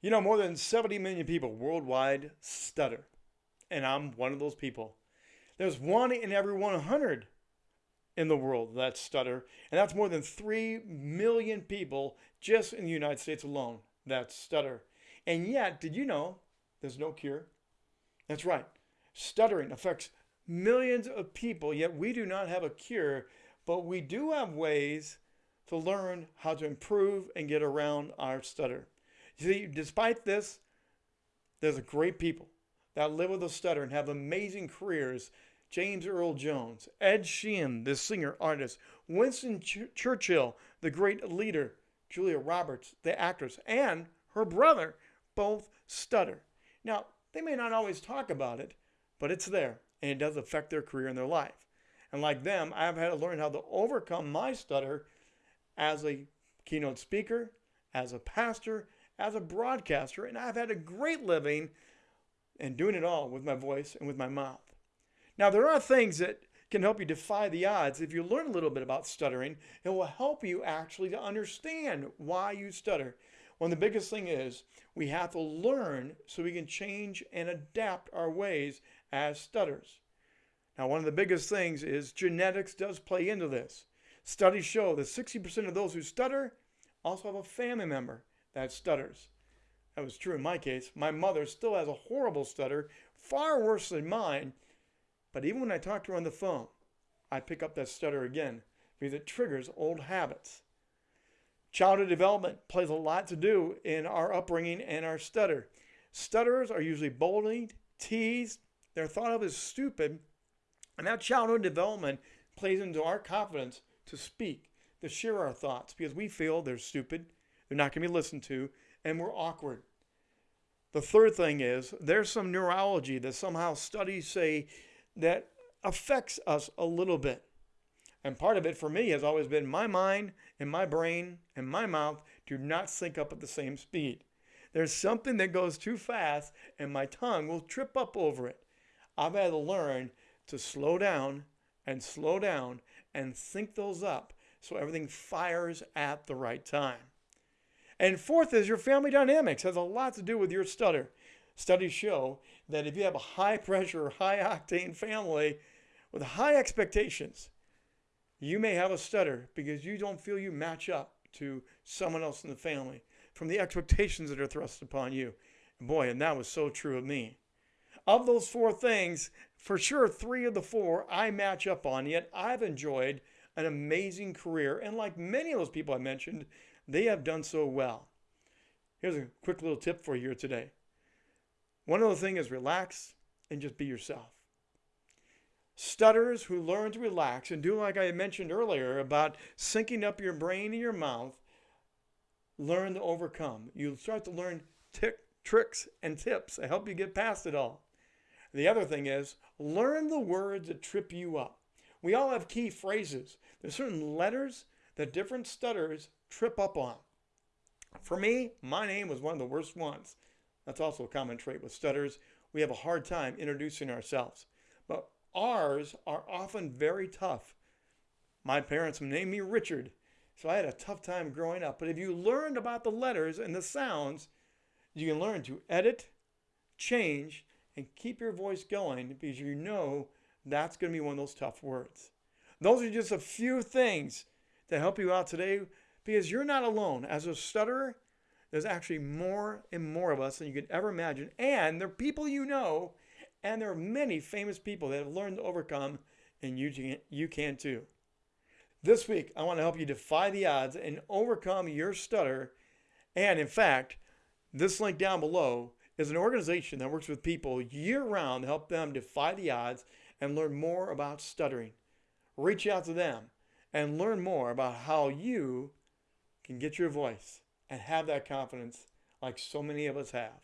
You know, more than 70 million people worldwide stutter, and I'm one of those people. There's one in every 100 in the world that stutter, and that's more than 3 million people just in the United States alone that stutter. And yet, did you know there's no cure? That's right. Stuttering affects millions of people, yet we do not have a cure, but we do have ways to learn how to improve and get around our stutter. See, despite this, there's a great people that live with a stutter and have amazing careers. James Earl Jones, Ed Sheeran, the singer artist, Winston Ch- Churchill, the great leader, Julia Roberts, the actress, and her brother both stutter. Now, they may not always talk about it, but it's there and it does affect their career and their life. And like them, I've had to learn how to overcome my stutter as a keynote speaker, as a pastor, as a broadcaster, and I've had a great living and doing it all with my voice and with my mouth. Now, there are things that can help you defy the odds. If you learn a little bit about stuttering, it will help you actually to understand why you stutter. One of the biggest thing is we have to learn so we can change and adapt our ways as stutters. Now, one of the biggest things is genetics does play into this. Studies show that 60% of those who stutter also have a family member that stutters. That was true in my case. My mother still has a horrible stutter, far worse than mine. But even when I talk to her on the phone, I pick up that stutter again because it triggers old habits. Childhood development plays a lot to do in our upbringing and our stutter. Stutterers are usually bullied, teased, they're thought of as stupid, and that childhood development plays into our confidence to speak, to share our thoughts, because we feel they're stupid, they're not going to be listened to, and we're awkward. The third thing is there's some neurology that somehow studies say that affects us a little bit. And part of it for me has always been my mind and my brain and my mouth do not sync up at the same speed. There's something that goes too fast and my tongue will trip up over it. I've had to learn to slow down and slow down and sync those up so everything fires at the right time. And fourth is your family dynamics has a lot to do with your stutter. Studies show that if you have a high pressure, high octane family with high expectations, you may have a stutter because you don't feel you match up to someone else in the family from the expectations that are thrust upon you. Boy, and that was so true of me. Of those four things, for sure, three of the four I match up on, yet I've enjoyed an amazing career. And like many of those people I mentioned, they have done so well. Here's a quick little tip for you today. One other thing is relax and just be yourself. Stutters who learn to relax and do like I mentioned earlier about syncing up your brain and your mouth, learn to overcome. You'll start to learn tick, tricks and tips to help you get past it all. The other thing is learn the words that trip you up. We all have key phrases. There's certain letters that different stutters trip up on. For me, my name was one of the worst ones. That's also a common trait with stutters. We have a hard time introducing ourselves. But ours are often very tough. My parents named me Richard, so I had a tough time growing up. But if you learned about the letters and the sounds, you can learn to edit, change, and keep your voice going because you know that's going to be one of those tough words. Those are just a few things to help you out today because you're not alone. As a stutterer, there's actually more and more of us than you could ever imagine. And there are people you know, and there are many famous people that have learned to overcome, and you can, you can too. This week, I want to help you defy the odds and overcome your stutter. And in fact, this link down below is an organization that works with people year round to help them defy the odds and learn more about stuttering. Reach out to them and learn more about how you can get your voice and have that confidence like so many of us have.